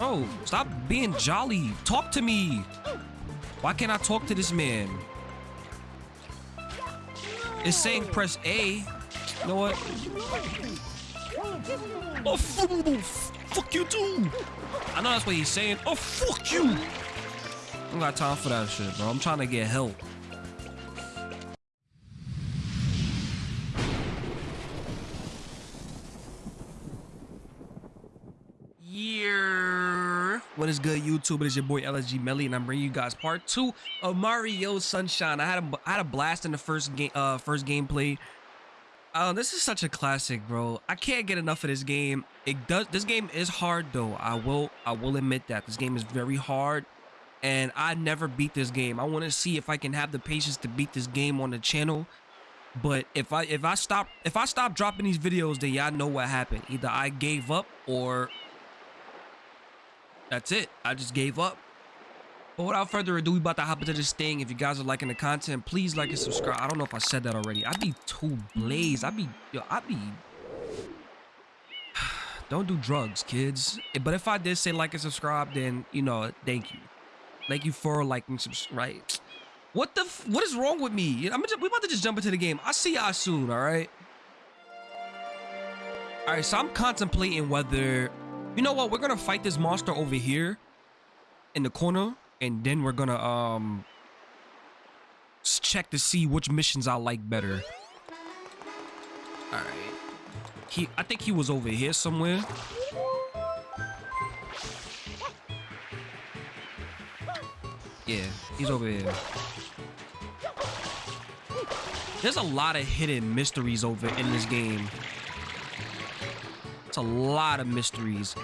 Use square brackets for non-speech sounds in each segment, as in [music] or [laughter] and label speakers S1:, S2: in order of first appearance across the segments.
S1: Oh, stop being jolly. Talk to me. Why can't I talk to this man? It's saying press A. You know what? Oh, fuck you too. I know that's what he's saying. Oh, fuck you. I don't got time for that shit, bro. I'm trying to get help. Is good, YouTube? It is your boy LSG Melly, and I'm bringing you guys part two of Mario Sunshine. I had a I had a blast in the first game, uh, first gameplay. Uh, this is such a classic, bro. I can't get enough of this game. It does. This game is hard, though. I will. I will admit that this game is very hard, and I never beat this game. I want to see if I can have the patience to beat this game on the channel. But if I if I stop if I stop dropping these videos, then y'all know what happened. Either I gave up or that's it. I just gave up. But without further ado, we about to hop into this thing. If you guys are liking the content, please like and subscribe. I don't know if I said that already. I'd be too blazed. I'd be, yo, I'd be. [sighs] don't do drugs, kids. Eh, but if I did say like and subscribe, then, you know, thank you. Thank you for liking, subscribe. What the, what is wrong with me? I'm just, we about to just jump into the game. I'll see y'all soon, all right? All right, so I'm contemplating whether you know what? We're gonna fight this monster over here in the corner, and then we're gonna um check to see which missions I like better. All right. He, I think he was over here somewhere. Yeah, he's over here. There's a lot of hidden mysteries over in this game. It's a lot of mysteries.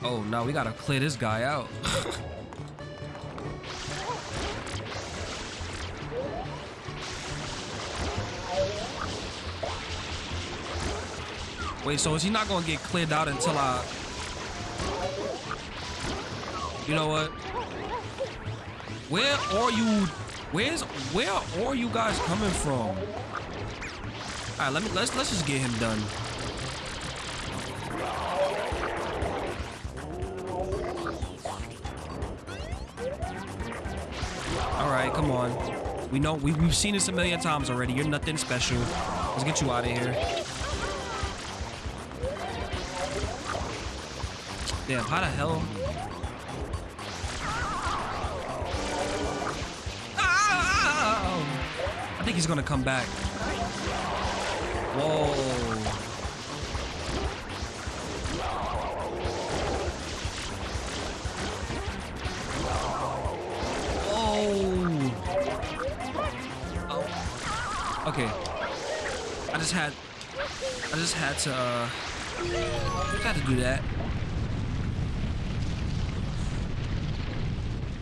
S1: Oh, no, we gotta clear this guy out. [laughs] Wait, so is he not gonna get cleared out until I... You know what? Where are you... Where's... Where are you guys coming from? All right, let me let's let's just get him done. All right, come on. We know we, we've seen this a million times already. You're nothing special. Let's get you out of here. Damn, how the hell? Ah, ah, ah, oh. I think he's gonna come back. Whoa. Oh. Oh. Okay. I just had I just had to uh got to do that.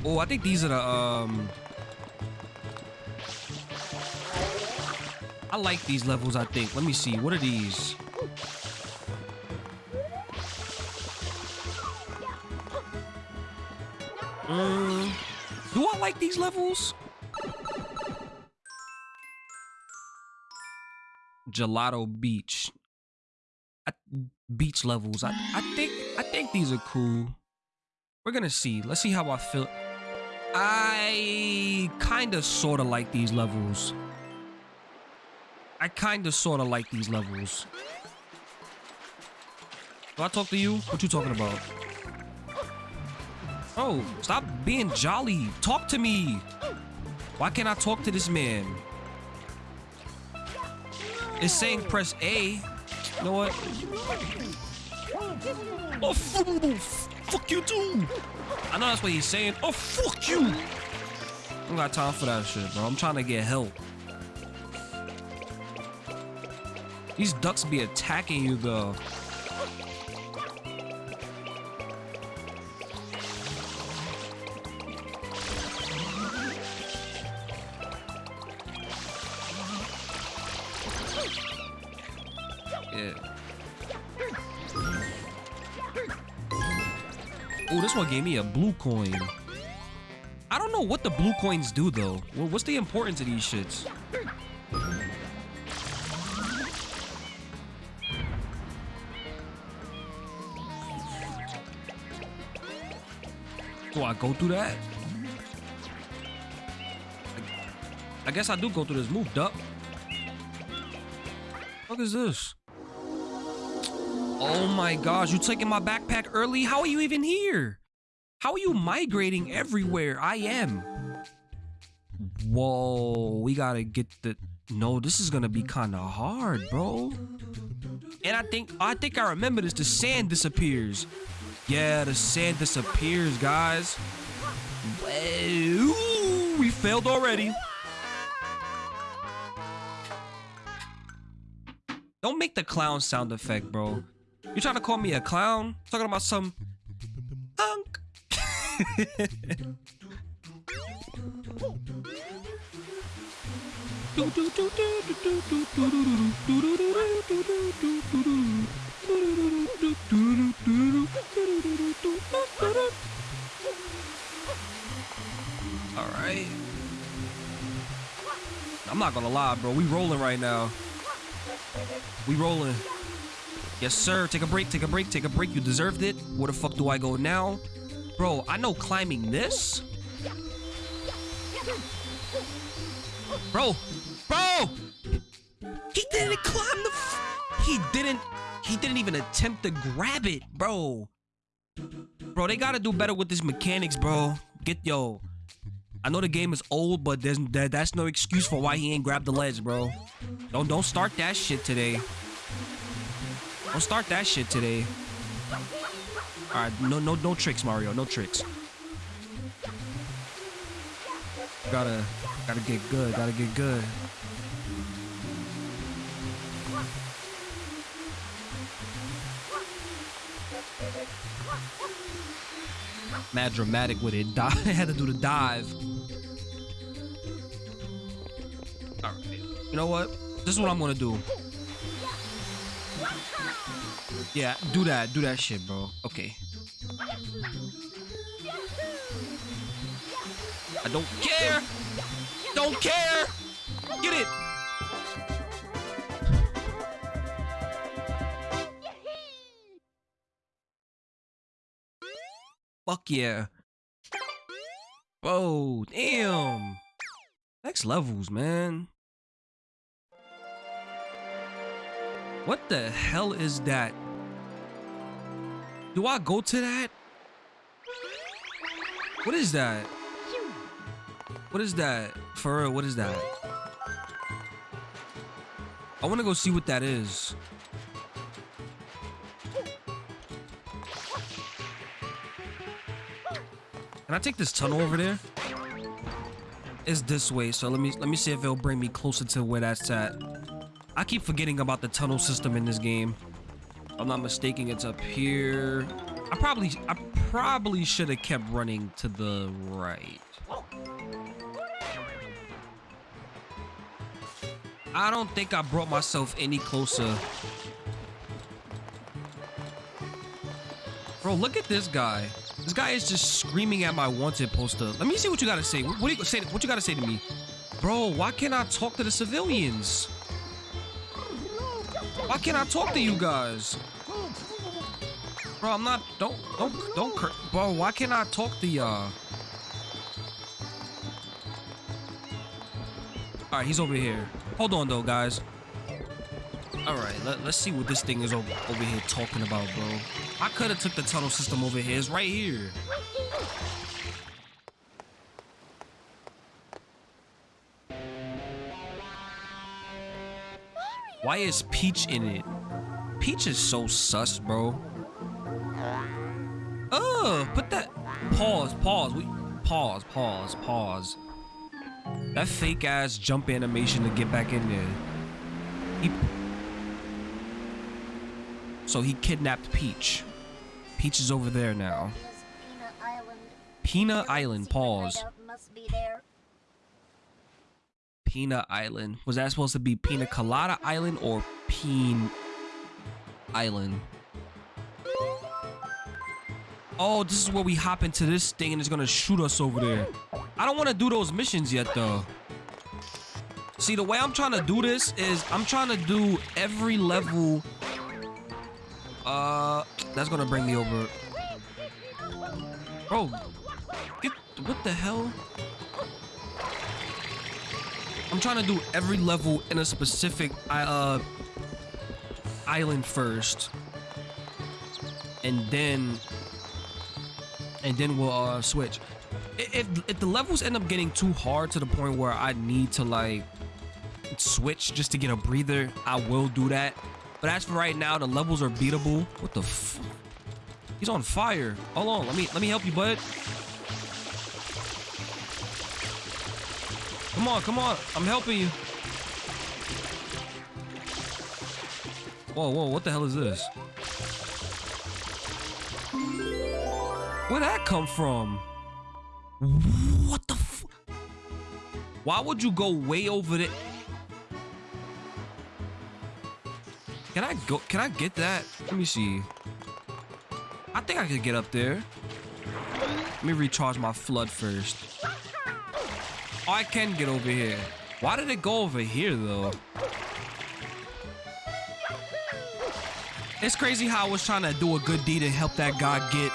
S1: Oh, I think these are the um I like these levels, I think. Let me see. What are these? Um, do I like these levels? Gelato Beach. I, beach levels. I, I think I think these are cool. We're gonna see. Let's see how I feel. I kind of sort of like these levels. I kind of sort of like these levels. Do I talk to you? What you talking about? Oh, stop being jolly. Talk to me. Why can't I talk to this man? It's saying press A. You know what? Oh, fuck you too. I know that's what he's saying. Oh, fuck you. I don't got time for that shit, bro. I'm trying to get help. These ducks be attacking you though. Yeah. Oh, this one gave me a blue coin. I don't know what the blue coins do though. What's the importance of these shits? Do I go through that? I guess I do go through this. Moved up. What is this? Oh my gosh, you taking my backpack early? How are you even here? How are you migrating everywhere? I am. Whoa, we gotta get the... No, this is gonna be kind of hard, bro. And I think I think I remember this. The sand disappears. Yeah, the sand disappears, guys. Ooh, we failed already. Don't make the clown sound effect, bro. You trying to call me a clown? Talking about some unk. All [laughs] right. I'm not gonna lie, bro. We rolling right now. We rolling. Yes, sir. Take a break. Take a break. Take a break. You deserved it. Where the fuck do I go now? Bro, I know climbing this. Bro. Bro! He didn't climb the... he didn't... He didn't even attempt to grab it, bro. Bro, they gotta do better with this mechanics, bro. Get, yo. I know the game is old, but there's that, that's no excuse for why he ain't grabbed the ledge, bro. Don't don't start that shit today. Don't start that shit today. All right, no no no tricks, Mario. No tricks. Gotta gotta get good. Gotta get good. Mad dramatic with it. [laughs] I had to do the dive. All right. You know what? This is what I'm gonna do. Yeah, do that. Do that shit, bro. Okay. I don't care. Don't care. Get it. Yeah. Whoa, damn. Next levels, man. What the hell is that? Do I go to that? What is that? What is that? For real, what is that? I want to go see what that is. Can I take this tunnel over there? It's this way, so let me let me see if it'll bring me closer to where that's at. I keep forgetting about the tunnel system in this game. I'm not mistaken, it's up here. I probably I probably should have kept running to the right. I don't think I brought myself any closer. Bro, look at this guy. This guy is just screaming at my wanted poster. Let me see what you gotta say. What, do you say? What you gotta say to me, bro? Why can't I talk to the civilians? Why can't I talk to you guys? Bro, I'm not. Don't don't don't. Bro, why can't I talk to y'all? All right, he's over here. Hold on though, guys. All right, let, us see what this thing is over, over here talking about, bro. I could have took the tunnel system over here. It's right here. Why is Peach in it? Peach is so sus, bro. Oh, put that... Pause, pause. We, pause, pause, pause. That fake-ass jump animation to get back in there. He so he kidnapped Peach. Peach is over there now. Peanut Island. Pause. Peanut Island. Was that supposed to be Pina Colada Island or Peen Island? Oh, this is where we hop into this thing and it's gonna shoot us over there. I don't want to do those missions yet, though. See, the way I'm trying to do this is I'm trying to do every level uh, that's gonna bring me over. Bro, what the hell? I'm trying to do every level in a specific uh island first. And then and then we'll uh switch. If if the levels end up getting too hard to the point where I need to like switch just to get a breather, I will do that. But as for right now, the levels are beatable. What the f He's on fire. Hold on, let me let me help you, bud. Come on, come on. I'm helping you. Whoa, whoa, what the hell is this? Where'd that come from? What the f- Why would you go way over there? Can I go? Can I get that? Let me see. I think I could get up there. Let me recharge my FLUDD first. Oh, I can get over here. Why did it go over here, though? It's crazy how I was trying to do a good deed and help that guy get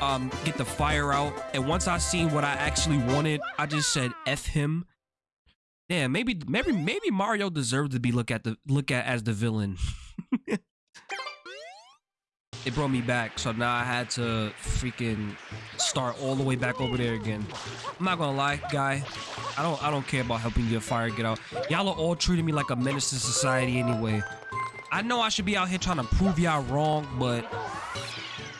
S1: um get the fire out. And once I seen what I actually wanted, I just said F him. Damn, maybe maybe maybe Mario deserved to be look at the look at as the villain. [laughs] it brought me back, so now I had to freaking start all the way back over there again. I'm not gonna lie, guy. I don't I don't care about helping your fire get out. Y'all are all treating me like a menace to society anyway. I know I should be out here trying to prove y'all wrong, but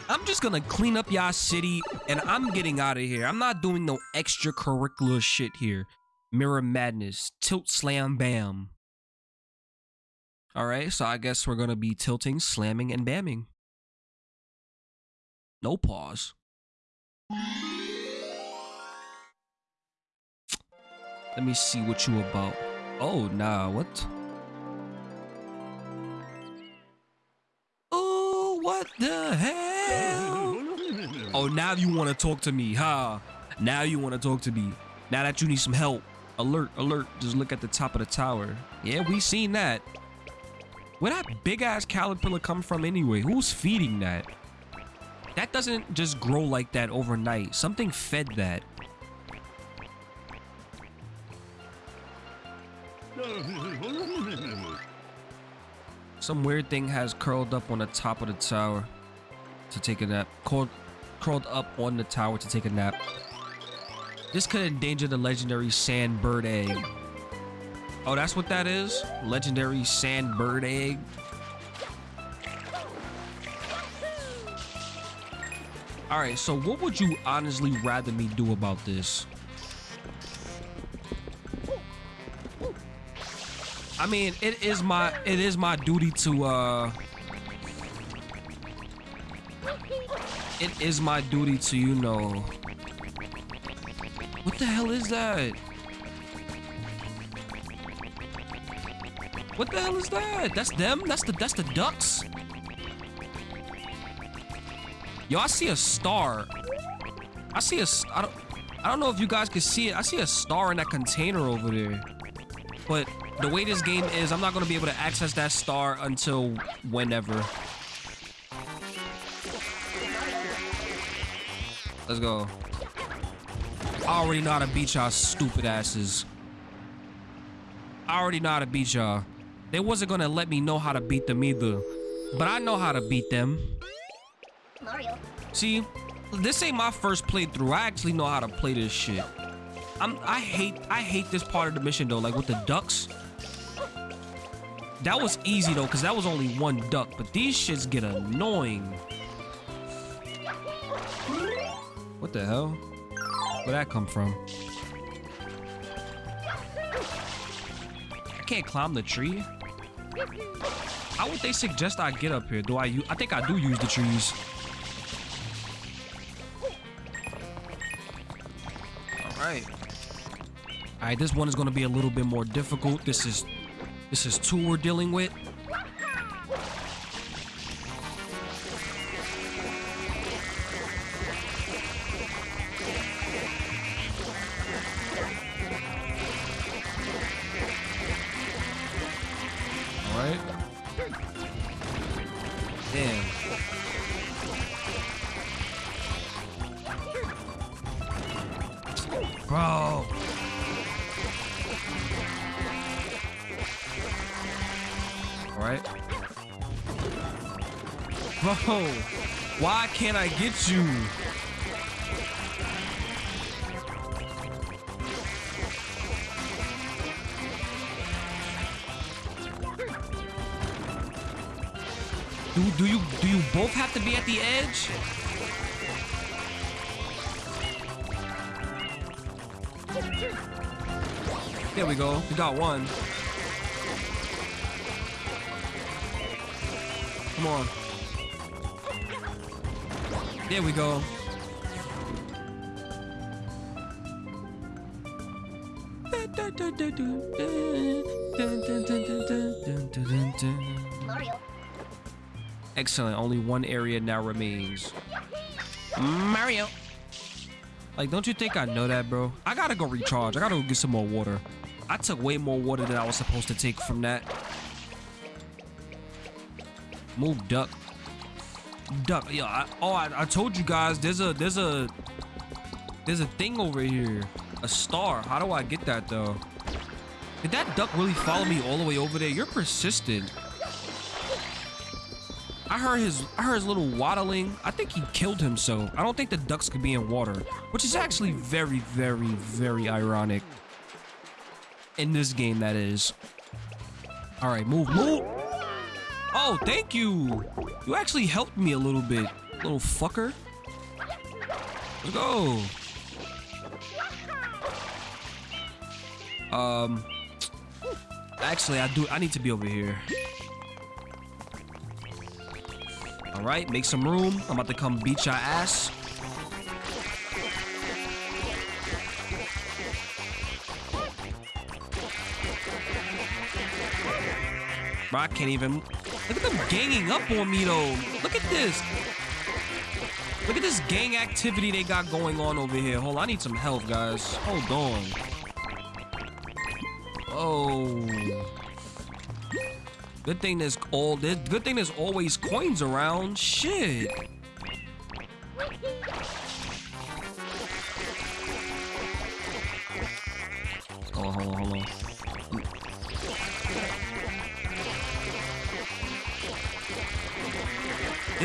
S1: I'm just gonna clean up y'all city and I'm getting out of here. I'm not doing no extracurricular shit here. Mirror Madness, Tilt Slam Bam. Alright, so I guess we're gonna be tilting, slamming, and bamming. No pause. Let me see what you about. Oh, nah, what? Oh, what the hell? [laughs] Oh, now you want to talk to me, huh? Now you want to talk to me. Now that you need some help. Alert, alert. Just look at the top of the tower. Yeah, we seen that. Where that big ass caterpillar come from anyway? Who's feeding that? That doesn't just grow like that overnight. Something fed that. Some weird thing has curled up on the top of the tower to take a nap. Curled, curled up on the tower to take a nap. This could endanger the legendary sand bird egg. Oh, that's what that is? Legendary sand bird egg? Alright, so what would you honestly rather me do about this? I mean, it is my it is my duty to uh It is my duty to, you know. What the hell is that? What the hell is that? That's them? That's the that's the ducks? Yo, I see a star. I see a I don't I don't know if you guys can see it. I see a star in that container over there. But the way this game is, I'm not going to be able to access that star until whenever. Let's go. I already know how to beat y'all stupid asses. I already know how to beat y'all. They wasn't going to let me know how to beat them either. But I know how to beat them. Mario. See, this ain't my first playthrough. I actually know how to play this shit. I'm I hate I hate this part of the mission though, like with the ducks. That was easy though, because that was only one duck, but these shits get annoying. What the hell? Where'd that come from? I can't climb the tree? How would they suggest I get up here? Do I use, I think I do use the trees. Alright. Alright, this one is gonna be a little bit more difficult. This is this is two we're dealing with. You? Do, do you do you both have to be at the edge? There we go. We got one. Come on. There we go. Excellent. Only one area now remains. Mario. Like, don't you think I know that, bro? I gotta go recharge. I gotta go get some more water. I took way more water than I was supposed to take from that. Move, duck. Duck. Yeah. I, oh, I, I told you guys. There's a there's a there's a thing over here. A star. How do I get that though? Did that duck really follow me all the way over there? You're persistent. I heard his I heard his little waddling. I think he killed himself. I don't think the ducks could be in water, which is actually very, very, very ironic. In this game, that is. All right, move, move. Oh, thank you. You actually helped me a little bit, little fucker. Let's go. Um. Actually, I do. I need to be over here. All right, make some room. I'm about to come beat your ass. I can't even. Look at them ganging up on me, though. Look at this. Look at this gang activity they got going on over here. Hold on, I need some help, guys. Hold on. Oh. Good thing there's all. Good thing there's always coins around. Shit.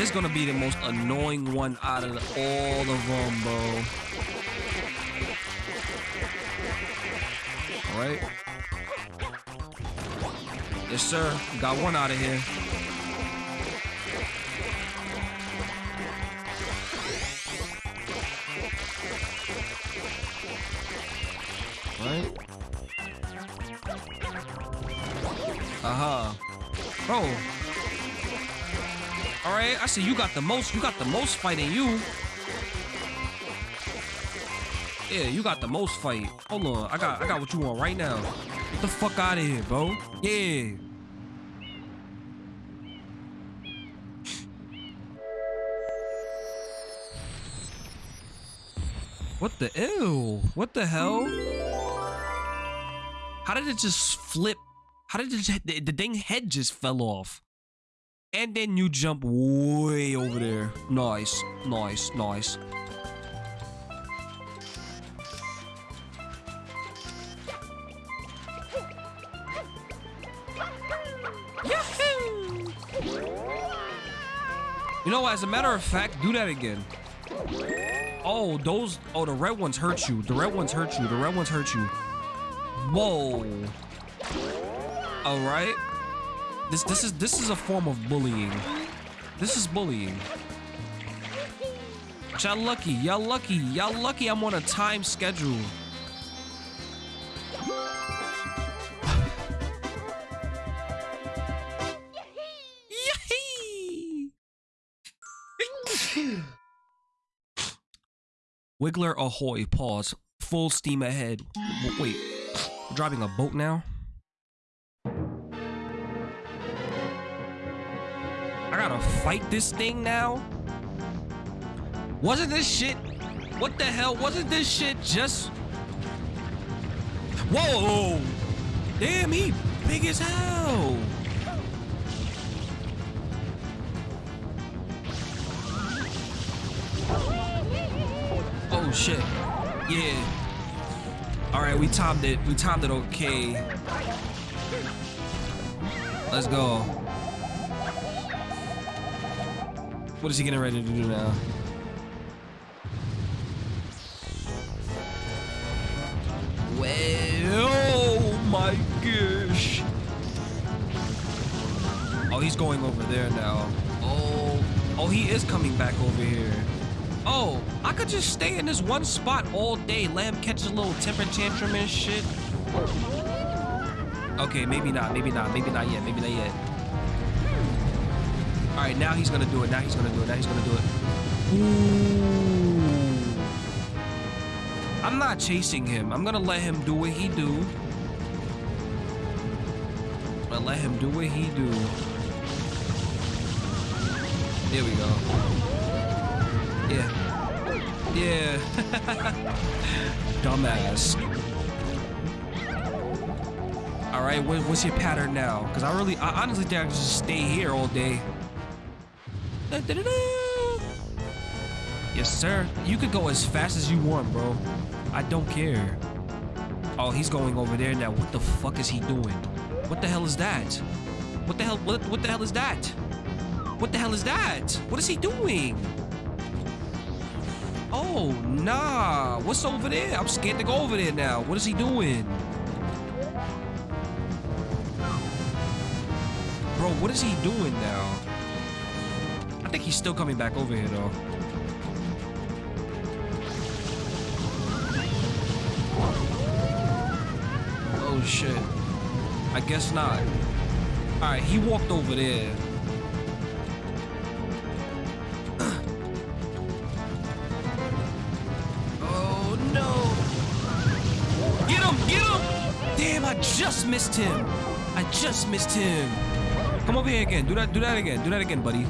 S1: This is gonna be the most annoying one out of all of them, bro. All right. Yes, sir. Got one out of here. See you got the most. You got the most fight in you. Yeah, you got the most fight. Hold on, I got, I got what you want right now. Get the fuck out of here, bro. Yeah. What the ew? What the hell? How did it just flip? How did it, the, the dang head just fell off? And then you jump way over there. Nice, nice, nice. You know, as a matter of fact, do that again. Oh, those. Oh, the red ones hurt you. The red ones hurt you. The red ones hurt you. Whoa. All right. This this is this is a form of bullying. This is bullying. Y'all lucky. Y'all lucky. Y'all lucky. I'm on a time schedule. [laughs] Wiggler ahoy. Pause. Full steam ahead. Wait. Driving a boat now? I gotta fight this thing now? Wasn't this shit? What the hell? Wasn't this shit just. Whoa! Damn, he big as hell! Oh shit. Yeah. All right, we timed it. We timed it okay. Let's go. What is he getting ready to do now? Well, oh my gosh. Oh, he's going over there now. Oh, oh, he is coming back over here. Oh, I could just stay in this one spot all day. Lamb catches a little temper tantrum and shit. Okay, maybe not. Maybe not. Maybe not yet. Maybe not yet. All right, now he's gonna do it. Now he's gonna do it. Now he's gonna do it. Ooh. I'm not chasing him. I'm gonna let him do what he do. Gonna let him do what he do. There we go. Yeah. Yeah. [laughs] Dumbass. All right, what, what's your pattern now? Because I really, I honestly think I can just stay here all day. Da, da, da. Yes, sir. You could go as fast as you want, bro. I don't care. Oh, he's going over there now. What the fuck is he doing? What the hell is that? What the hell? What, what the hell is that? What the hell is that? What is he doing? Oh, nah. What's over there? I'm scared to go over there now. What is he doing? Bro, what is he doing now? I think he's still coming back over here, though. Oh, shit. I guess not. All right, he walked over there. [clears throat] oh, no. Get him, get him. Damn, I just missed him. I just missed him. Come over here again. Do that, do that again. Do that again, buddy.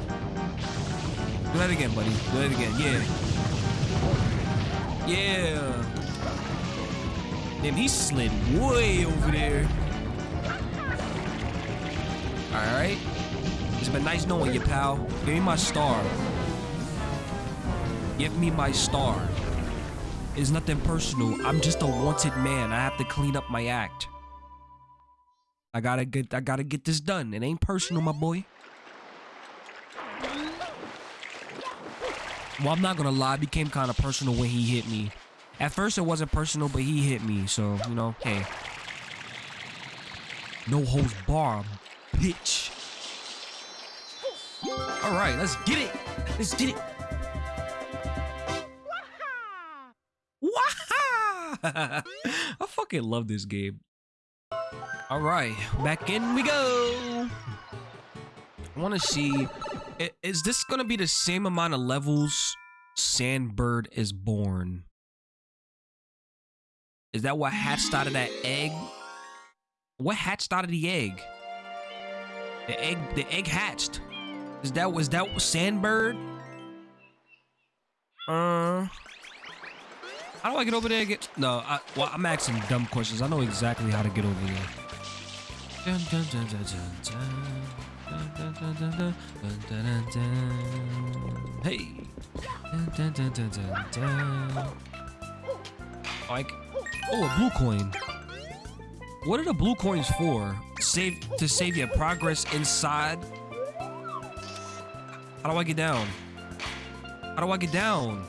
S1: That again, buddy. Do that again. Yeah. Yeah. Damn, he slid way over there. Alright. It's been nice knowing you, pal. Give me my star. Give me my star. It's nothing personal. I'm just a wanted man. I have to clean up my act. I gotta get I gotta get this done. It ain't personal, my boy. Well, I'm not gonna lie, it became kind of personal when he hit me. At first it wasn't personal, but he hit me, so you know, hey. No holds bar, bitch. Alright, let's get it. Let's get it. Waha! [laughs] I fucking love this game. All right, back in we go. I want to see, is this going to be the same amount of levels Sandbird is born? Is that what hatched out of that egg? What hatched out of the egg? The egg, the egg hatched. Is that was that Sandbird? Uh, how do I get over there? Get no. I, well, I'm asking dumb questions. I know exactly how to get over there. Dun, dun, dun, Hey! Like, oh, a blue coin. What are the blue coins for? Save to save your progress inside. How do I get down? How do I get down?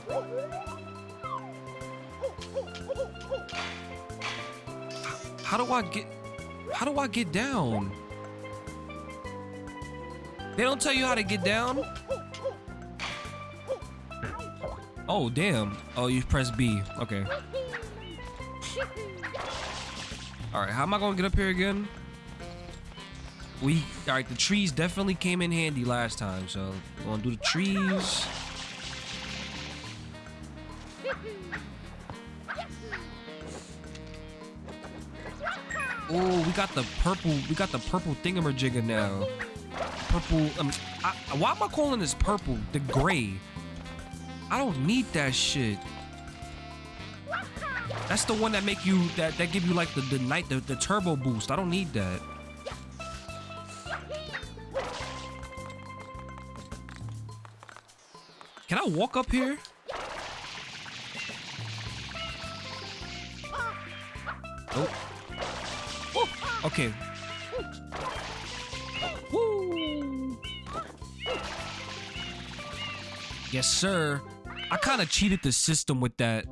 S1: How do I get? How do I get down? They don't tell you how to get down? Oh, damn. Oh, you press B. Okay. All right, how am I to get up here again? We All right, the trees definitely came in handy last time, so we're to do the trees. Oh, we got the purple. We got the purple thingamajigger now. Purple. Um, I, why am I calling this purple? The gray. I don't need that shit. That's the one that make you that that give you like the the night the, the turbo boost. I don't need that. Can I walk up here? Nope. Woo. Okay. Yes, sir. I kind of cheated the system with that.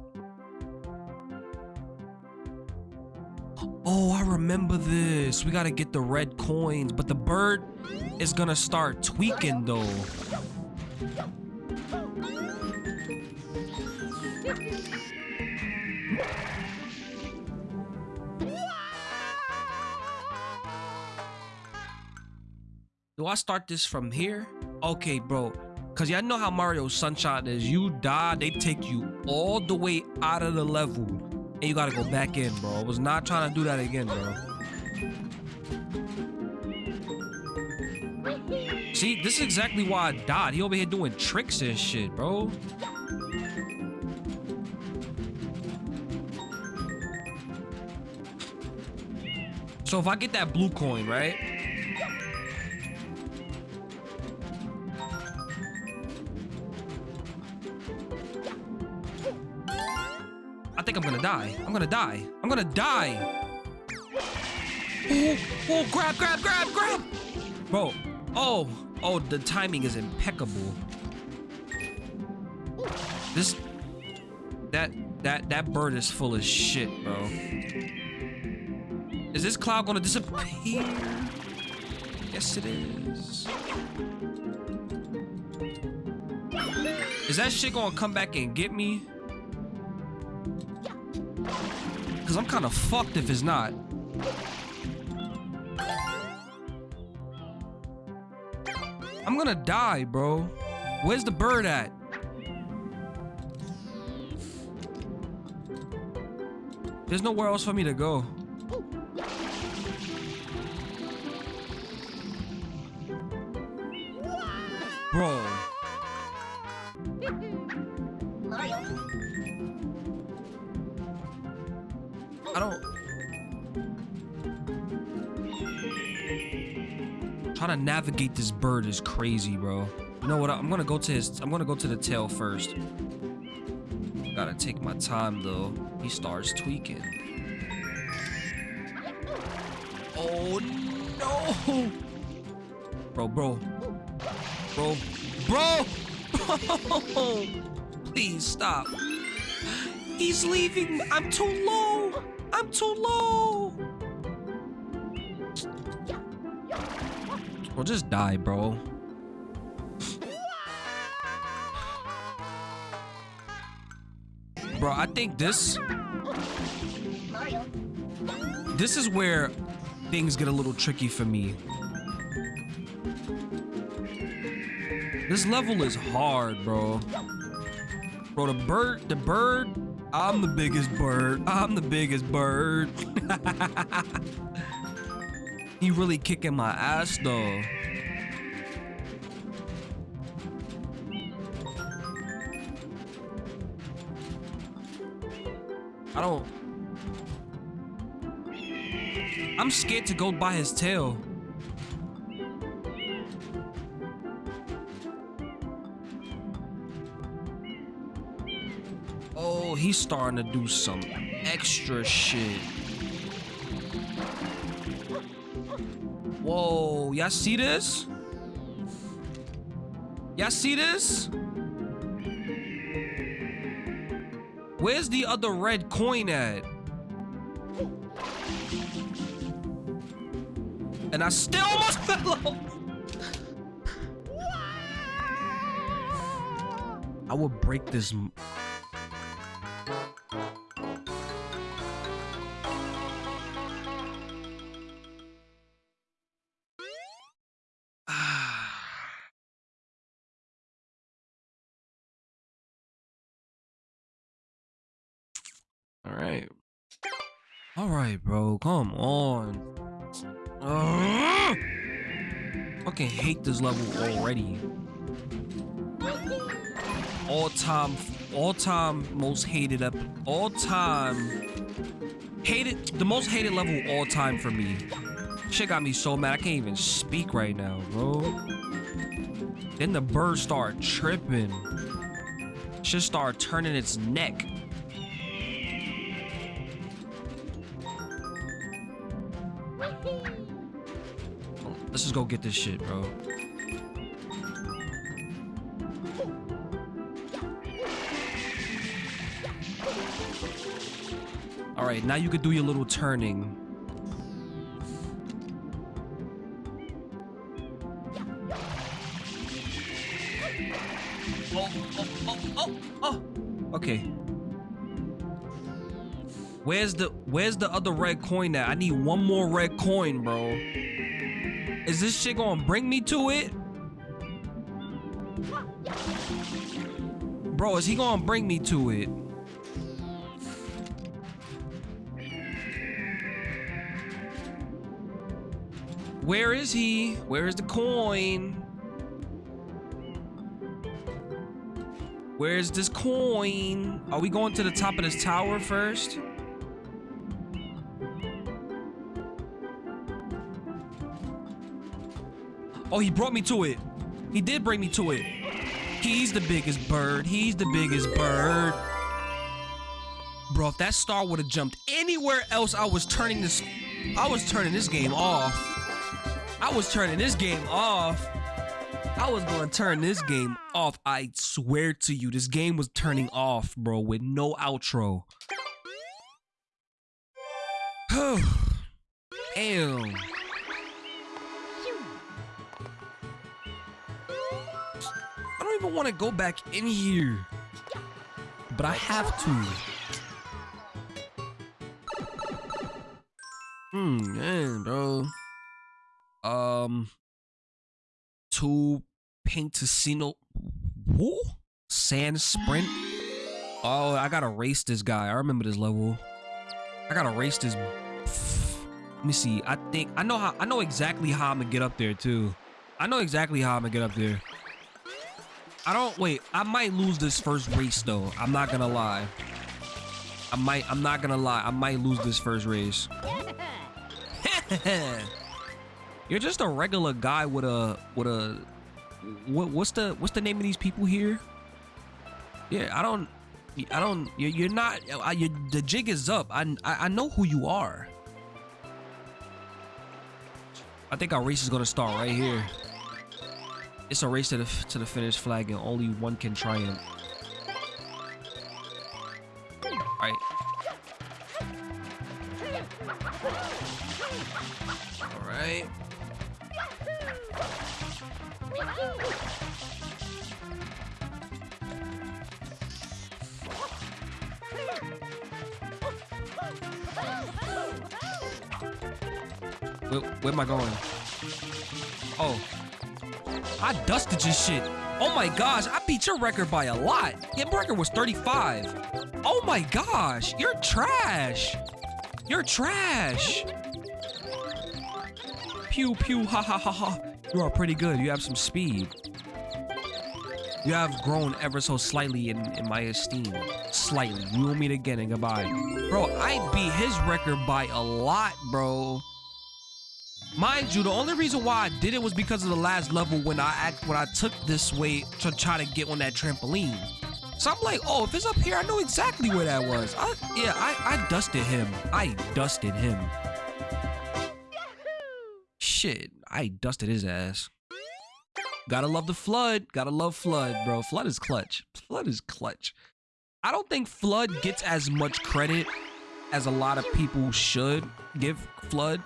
S1: Oh, I remember this. We gotta get the red coins, but the bird is gonna start tweaking though. Do I start this from here? Okay, bro. Cause y'all know how Mario Sunshine is. You die, they take you all the way out of the level. And you gotta go back in, bro. I was not trying to do that again, bro. See, this is exactly why I died. He over here doing tricks and shit, bro. So if I get that blue coin, right? I'm gonna die. I'm gonna die. I'm gonna die. Oh, grab, grab, grab, grab. Bro, oh, oh, the timing is impeccable. This, that, that, that bird is full of shit, bro. Is this cloud gonna disappear? Yes, it is. Is that shit gonna come back and get me? Cause I'm kind of fucked if it's not. I'm gonna die, bro. Where's the bird at? There's nowhere else for me to go. Bro. Navigate this bird is crazy, bro. You know what? I'm gonna go to his. I'm gonna go to the tail first. Gotta take my time though. He starts tweaking. Oh no! Bro, bro, bro, bro! [laughs] Please stop. He's leaving. I'm too low. Bro, just die, bro. Bro, I think this... This is where things get a little tricky for me. This level is hard, bro. Bro, the bird, the bird, I'm the biggest bird. I'm the biggest bird. [laughs] he really kicking my ass though. I don't. I'm scared to go by his tail. Oh, he's starting to do some extra shit. Whoa, y'all see this? Y'all see this? Where's the other red coin at? And I still almost [laughs] fell off. I would break this. All right, bro. Come on. Ugh! Fucking hate this level already. All time, all time most hated up, all time hated, the most hated level all time for me. Shit got me so mad I can't even speak right now, bro. Then the bird start tripping. Shit start turning its neck. Let's just go get this shit, bro. All right, now you could do your little turning. Oh, oh, oh. Okay. Where's the where's the other red coin at? I need one more red coin, bro. Is this shit gonna bring me to it? Bro, is he gonna bring me to it? Where is he? Where is the coin? Where's this coin? Are we going to the top of this tower first? Oh, he brought me to it. He did bring me to it. He's the biggest bird. He's the biggest bird. Bro, if that star would have jumped anywhere else, I was turning this... I was turning this game off. I was turning this game off. I was going to turn this game off. I swear to you, this game was turning off, bro, with no outro. [sighs] Damn. Even want to go back in here. But I have to. Hmm, man, bro. Um, two paint casino. Woo? Sand sprint. Oh, I gotta race this guy. I remember this level. I gotta race this. Let me see. I think I know how. I know exactly how I'm gonna get up there too. I know exactly how I'm gonna get up there. I don't wait. I might lose this first race though. I'm not gonna lie. I might. I'm not gonna lie. I might lose this first race. [laughs] [laughs] You're just a regular guy with a with a what what's the what's the name of these people here? Yeah, I don't I don't you're, you're not I, you the jig is up. I, I I know who you are. I think our race is gonna start right here. It's a race to the to the finish flag, and only one can triumph. All right. All right. Where, where am I going? I dusted your shit. Oh my gosh, I beat your record by a lot. Your record was 35. Oh my gosh, you're trash. You're trash. Pew pew ha ha ha ha. You are pretty good. You have some speed. You have grown ever so slightly in, in my esteem. Slightly. We will meet again and goodbye. Bro, I beat his record by a lot, bro. Mind you, the only reason why I did it was because of the last level when I act when I took this way to try to get on that trampoline. So I'm like, oh, if it's up here, I know exactly where that was. I, yeah, I, I dusted him. I dusted him. Shit, I dusted his ass. Gotta love the FLUDD. Gotta love FLUDD, bro. FLUDD is clutch. FLUDD is clutch. I don't think FLUDD gets as much credit as a lot of people should give FLUDD.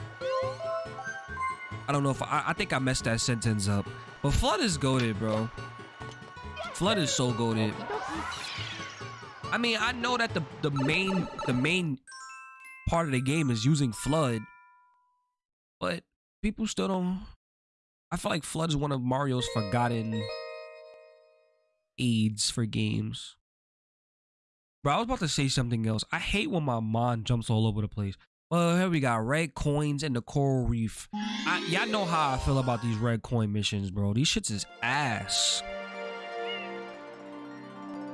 S1: I don't know if I, I think I messed that sentence up. But FLUDD is goaded, bro. FLUDD is so goaded. I mean, I know that the the main the main part of the game is using FLUDD, but people still don't. I feel like FLUDD is one of Mario's forgotten aids for games. Bro, I was about to say something else. I hate when my mind jumps all over the place. Well, here we got red coins in the coral reef. I, y'all know how I feel about these red coin missions, bro. These shits is ass.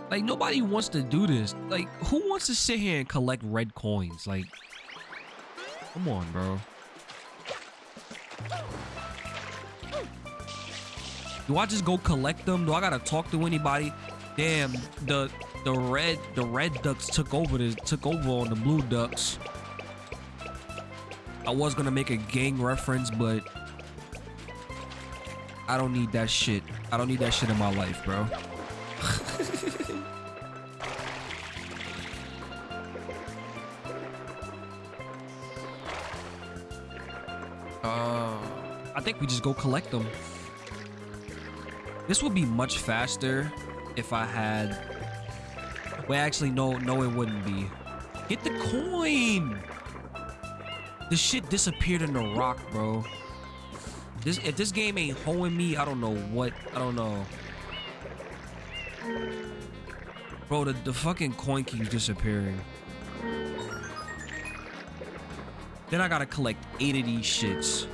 S1: Like, nobody wants to do this. Like, who wants to sit here and collect red coins? Like, come on, bro. Do I just go collect them? Do I gotta talk to anybody? Damn, the the red the red ducks took over the took over on the blue ducks. I was gonna make a gang reference, but I don't need that shit. I don't need that shit in my life, bro. [laughs] uh, I think we just go collect them. This would be much faster if I had... Well, actually, no, no, it wouldn't be. Get the coin! This shit disappeared in the rock, bro. This if this game ain't hoeing me, I don't know what. I don't know. Bro, the, the fucking coin keeps disappearing. Then I gotta collect eight of these shits.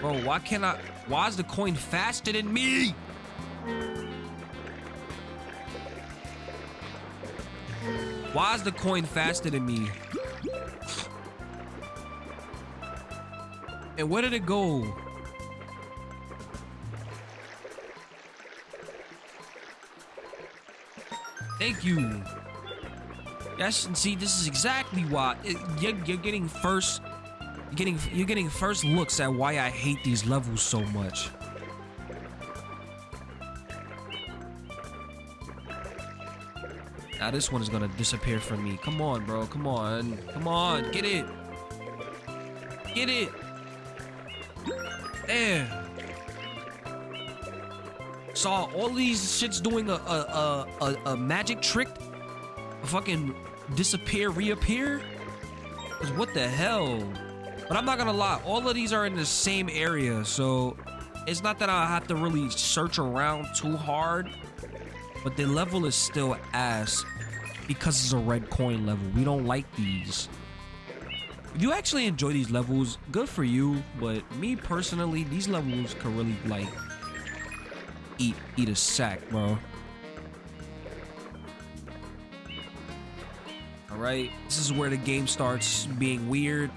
S1: Bro, why can't I? Why is the coin faster than me? Why is the coin faster than me? And where did it go? Thank you. Yes, see, this is exactly why it, you're, you're getting first, you're getting you're getting first looks at why I hate these levels so much. Now this one is gonna disappear from me. Come on, bro. Come on. Come on. Get it. Get it. Damn. Saw all these shits doing a a, a, a, a magic trick. A fucking disappear, reappear. Cause what the hell? But I'm not gonna lie. All of these are in the same area. So it's not that I have to really search around too hard but the level is still ass because it's a red coin level. We don't like these. If you actually enjoy these levels, good for you. But me personally, these levels can really like eat eat a sack, bro. All right, this is where the game starts being weird.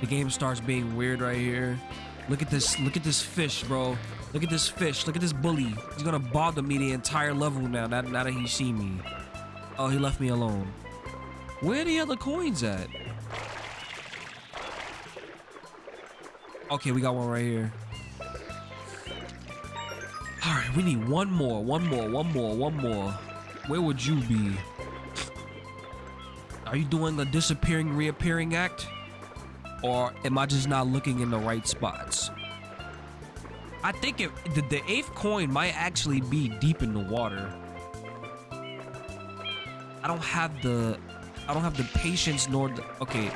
S1: The game starts being weird right here. Look at this. Look at this fish, bro. Look at this fish. Look at this bully. He's gonna bother me the entire level now, now, now that he see me. Oh, he left me alone. Where the other coins at? Okay, we got one right here. All right, we need one more, one more, one more, one more. Where would you be? Are you doing a disappearing, reappearing act? Or am I just not looking in the right spots? I think it, the, the eighth coin might actually be deep in the water. I don't have the I don't have the patience nor the okay.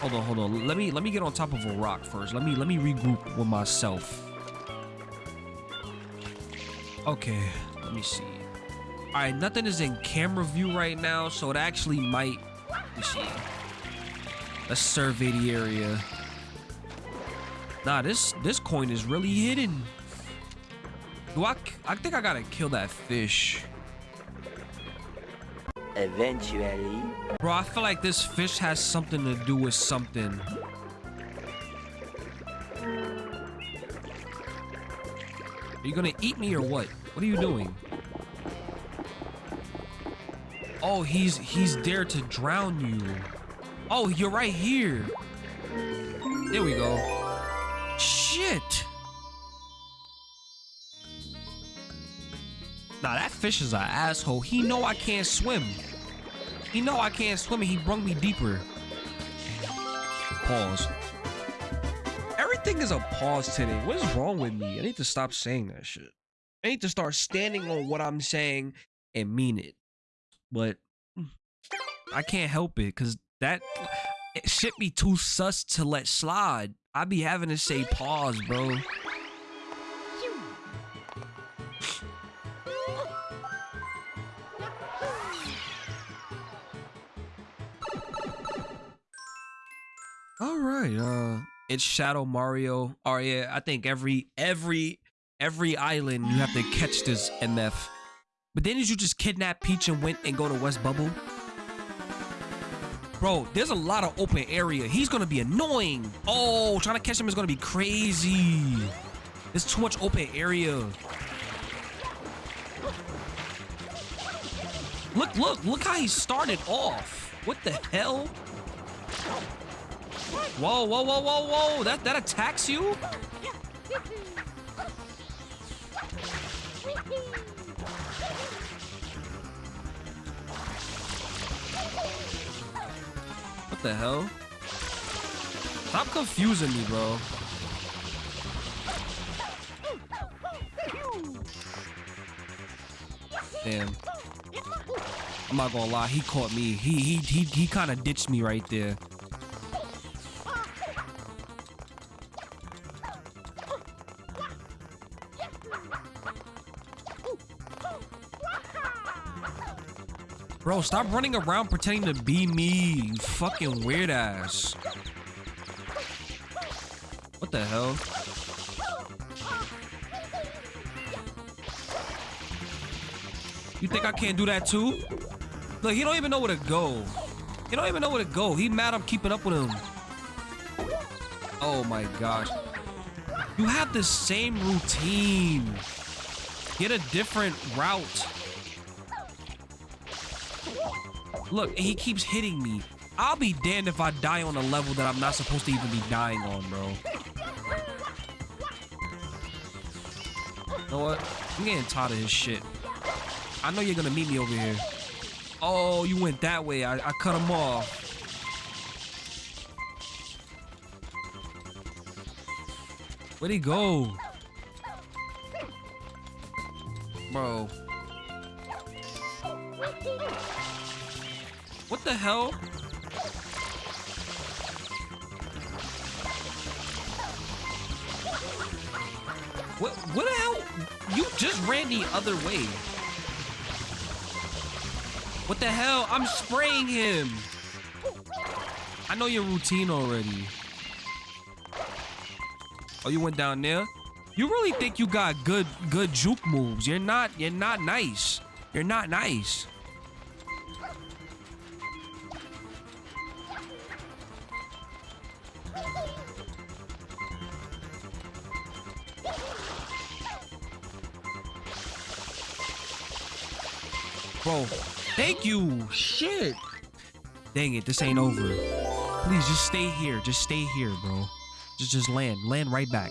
S1: Hold on, hold on. Let me let me get on top of a rock first. Let me let me regroup with myself. Okay, let me see. All right, nothing is in camera view right now, so it actually might. Let me see. Let's survey the area. Nah, this this coin is really hidden. Do I? I think I gotta kill that fish.
S2: Eventually.
S1: Bro, I feel like this fish has something to do with something. Are you gonna eat me or what? What are you doing? Oh, he's he's there to drown you. Oh, you're right here. There we go. Shit. Nah, that fish is an asshole. He know I can't swim. He know I can't swim and he brung me deeper. Pause. Everything is a pause today. What is wrong with me? I need to stop saying that shit. I need to start standing on what I'm saying and mean it. But I can't help it because that shit be too sus to let slide. I be having to say pause, bro. All right, uh, it's Shadow Mario. Oh yeah, I think every every every island you have to catch this MF. But then did you just kidnap Peach and went and go to West Bubble? Bro, there's a lot of open area. He's gonna be annoying. Oh, trying to catch him is gonna be crazy. There's too much open area. Look, look, look how he started off. What the hell? Whoa, whoa, whoa, whoa, whoa. That, that attacks you? [laughs] What the hell? Stop confusing me, bro. Damn. I'm not gonna lie, he caught me. He he he he kind of ditched me right there. Bro, stop running around pretending to be me, you fucking weird ass. What the hell? You think I can't do that too? Look, he don't even know where to go. He don't even know where to go. He mad I'm keeping up with him. Oh my gosh. You have the same routine. Get a different route. Look, he keeps hitting me. I'll be damned if I die on a level that I'm not supposed to even be dying on, bro. You know what? I'm getting tired of his shit. I know you're gonna meet me over here. Oh, you went that way. I, I cut him off. Where'd he go? Bro. The hell? What, what the hell? You just ran the other way. What the hell? I'm spraying him. I know your routine already. Oh, you went down there? You really think you got good good juke moves. You're not you're not nice. You're not nice. Bro, thank you. Shit. Dang it, this ain't over. Please just stay here. Just stay here, bro. Just just land. Land right back.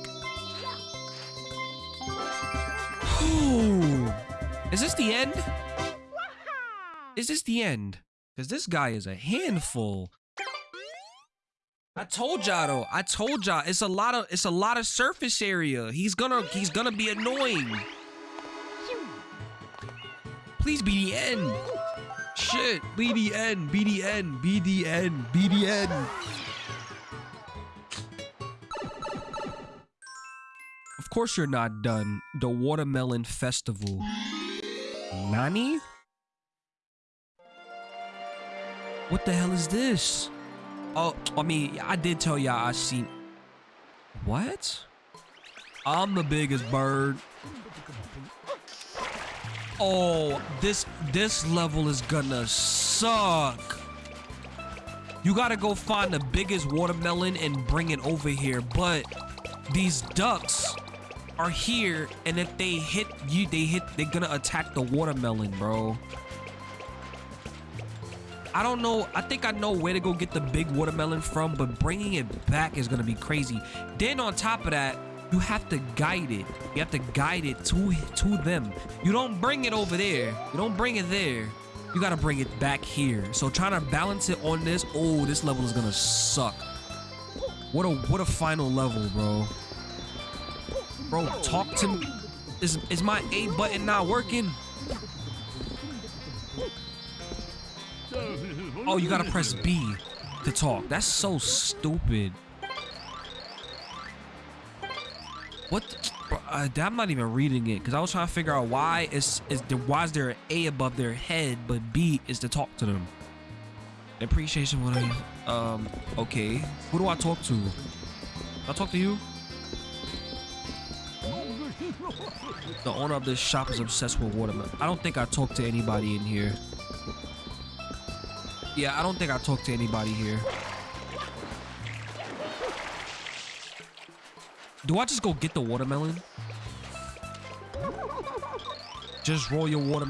S1: Ooh. Is this the end? Is this the end? Because this guy is a handful. I told y'all though. I told y'all it's a lot of it's a lot of surface area. He's gonna he's gonna be annoying. Please end. Shit. End. Be the end. Of course you're not done. The Watermelon Festival. Nani? What the hell is this? Oh, I mean, I did tell y'all I seen... What? I'm the biggest bird. Oh, this this level is gonna suck. You gotta go find the biggest watermelon and bring it over here. But these ducks are here, and if they hit you, they hit. They're gonna attack the watermelon, bro. I don't know. I think I know where to go get the big watermelon from, but bringing it back is gonna be crazy. Then on top of that, you have to guide it. You have to guide it to to them. You don't bring it over there. You don't bring it there. You gotta bring it back here. So trying to balance it on this. Oh, this level is gonna suck. What a what a final level, bro. Bro, talk to me. Is is my A button not working? Oh, you gotta press B to talk. That's so stupid. What? The, uh, I'm not even reading it because I was trying to figure out why is is the why is there an A above their head but B is to talk to them. Appreciation. What you? Um. Okay. Who do I talk to? I talk to you. The owner of this shop is obsessed with watermelon. I don't think I talked to anybody in here. Yeah, I don't think I talked to anybody here. Do I just go get the watermelon? Just roll your watermelon.